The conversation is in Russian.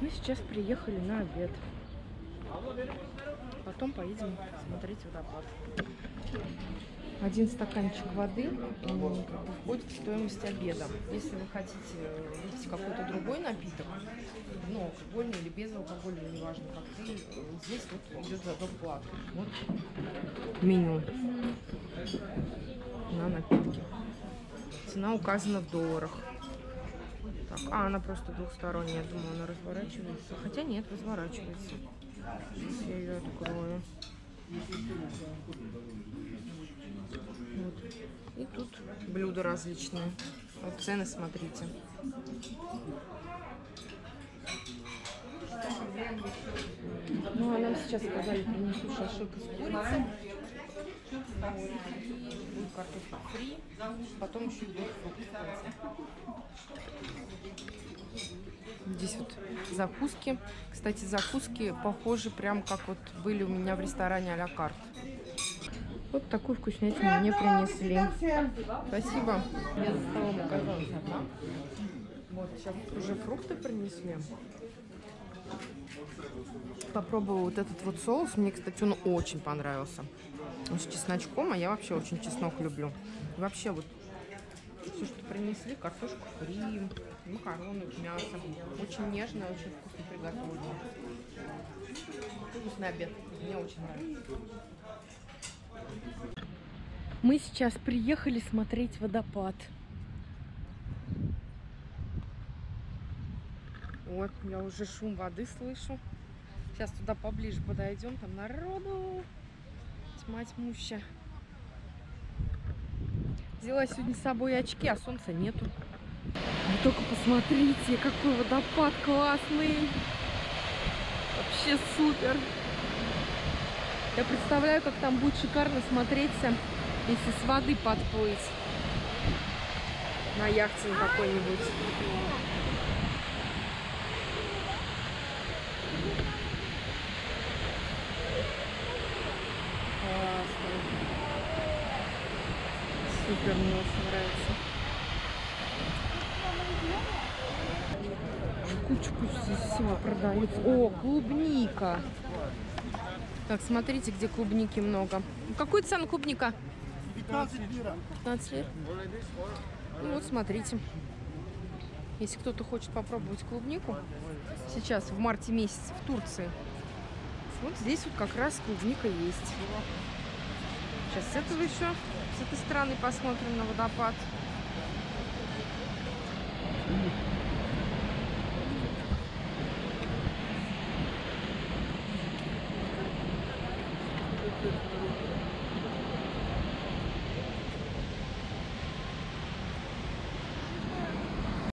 Мы сейчас приехали на обед. Потом поедем смотреть водопад. Один стаканчик воды входит в стоимость обеда. Если вы хотите э, выпить какой-то другой напиток, ну, алкогольный или безалкогольный, неважно, коктейль, э, здесь вот идет за доплату. Вот меню на напитки. Цена указана в долларах. Так, а, она просто двухсторонняя. Я думаю, она разворачивается. Хотя нет, разворачивается. Сейчас я ее открою. Вот. И тут блюда различные. Вот цены смотрите. Ну, а нам сейчас сказали, принесут шашлык из курицы. И будет картофель фри. Потом еще будет фрукты в конце. Здесь вот закуски. Кстати, закуски похожи прям как вот были у меня в ресторане а-ля карт. Вот такую вкуснятину мне принесли. Спасибо. Я за столом оказалась одна. Вот, сейчас уже фрукты принесли. Попробовала вот этот вот соус. Мне, кстати, он очень понравился. Он с чесночком, а я вообще очень чеснок люблю. Вообще вот все, что принесли, картошку фри, макароны, мясо. Очень нежно, очень вкусно приготовлено. Вкусный обед. Мне очень нравится. Мы сейчас приехали смотреть водопад. Вот, я уже шум воды слышу. Сейчас туда поближе подойдем, там народу тьма тьмуща. Взяла сегодня с собой очки, а солнца нету. Вы только посмотрите, какой водопад классный. Вообще супер. Я представляю, как там будет шикарно смотреться, если с воды подплыть. На яхте какой-нибудь. Супер, мне очень нравится. Кучу-кучу здесь всего продается. О, клубника. Так, смотрите, где клубники много. Какую цену клубника? 15 лира. 15 лир. Ну вот, смотрите. Если кто-то хочет попробовать клубнику, сейчас в марте месяце в Турции, вот здесь вот как раз клубника есть. Сейчас с этого еще, с этой стороны посмотрим на водопад. Thank you.